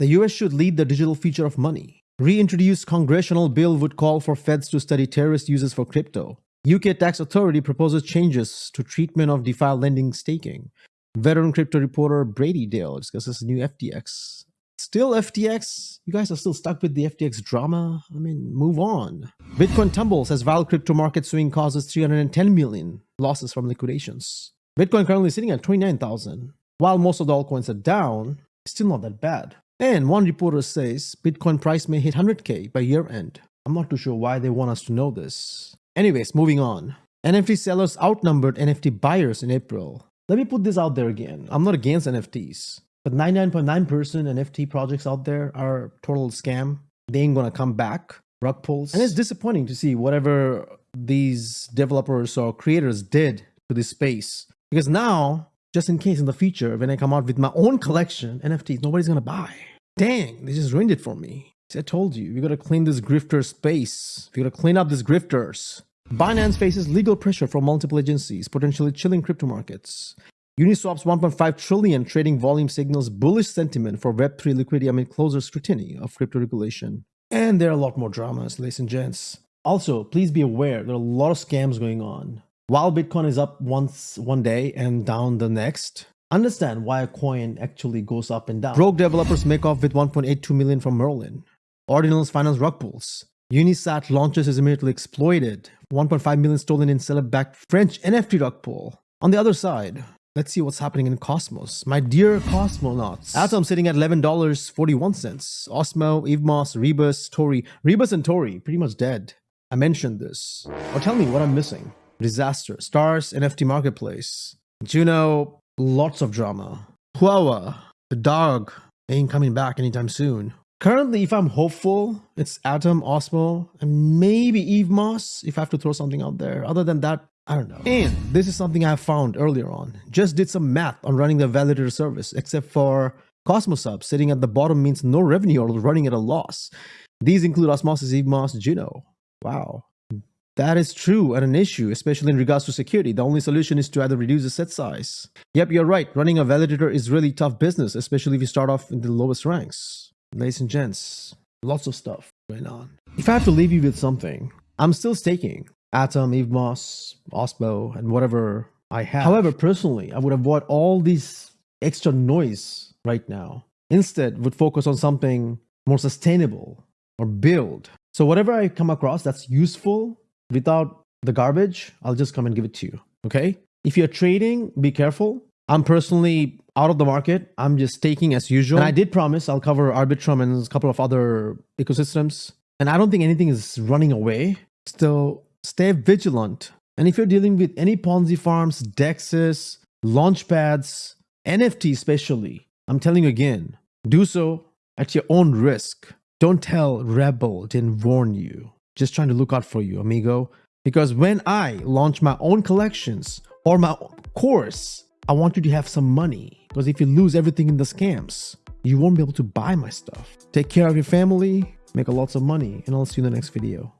The US should lead the digital future of money. Reintroduced congressional bill would call for feds to study terrorist uses for crypto. UK tax authority proposes changes to treatment of DeFi lending staking. Veteran crypto reporter Brady Dale discusses new FTX. Still FTX? You guys are still stuck with the FTX drama? I mean, move on. Bitcoin tumbles as wild crypto market swing causes 310 million losses from liquidations. Bitcoin currently sitting at 29,000. While most of the altcoins are down, still not that bad. And one reporter says Bitcoin price may hit 100k by year end. I'm not too sure why they want us to know this. Anyways, moving on. NFT sellers outnumbered NFT buyers in April. Let me put this out there again. I'm not against NFTs, but 99.9% NFT projects out there are total scam. They ain't gonna come back. Rug pulls. And it's disappointing to see whatever these developers or creators did to this space. Because now, just in case in the future, when I come out with my own collection, NFTs, nobody's gonna buy. Dang, they just ruined it for me. See, I told you, we gotta clean this grifter space. We gotta clean up these grifters. Binance faces legal pressure from multiple agencies, potentially chilling crypto markets. Uniswap's 1.5 trillion trading volume signals bullish sentiment for Web3 liquidity amid closer scrutiny of crypto regulation. And there are a lot more dramas, ladies and gents. Also, please be aware there are a lot of scams going on. While Bitcoin is up once one day and down the next, understand why a coin actually goes up and down. Rogue developers make off with 1.82 million from Merlin. Ordinals finance rug pulls. Unisat launches is immediately exploited. 1.5 million stolen in celeb-backed French NFT rug pull. On the other side, let's see what's happening in Cosmos. My dear Cosmonauts. Atom sitting at $11.41. Osmo, Evmos, Rebus, Tori. Rebus and Tori, pretty much dead. I mentioned this. Or tell me what I'm missing. Disaster. Stars, NFT Marketplace. Juno, lots of drama. Huahua, the dog, ain't coming back anytime soon. Currently, if I'm hopeful, it's Atom, Osmo, and maybe Evmos if I have to throw something out there. Other than that, I don't know. And this is something I found earlier on. Just did some math on running the validator service, except for Cosmos Hub sitting at the bottom means no revenue or running at a loss. These include Osmosis, Evmos, Juno. Wow. That is true and an issue, especially in regards to security. The only solution is to either reduce the set size. Yep, you're right. Running a validator is really tough business, especially if you start off in the lowest ranks ladies and gents, lots of stuff going on. If I have to leave you with something, I'm still staking Atom, Evmos, Osmo, and whatever I have. However, personally, I would avoid all this extra noise right now. Instead, would focus on something more sustainable or build. So whatever I come across that's useful without the garbage, I'll just come and give it to you. Okay? If you're trading, be careful. I'm personally out of the market. I'm just taking as usual. And I did promise I'll cover Arbitrum and a couple of other ecosystems. And I don't think anything is running away. Still, stay vigilant. And if you're dealing with any Ponzi farms, DEXs, launchpads, NFT especially, I'm telling you again, do so at your own risk. Don't tell Rebel didn't warn you. Just trying to look out for you, amigo. Because when I launch my own collections or my course, I want you to have some money because if you lose everything in the scams, you won't be able to buy my stuff. Take care of your family, make a lots of money, and I'll see you in the next video.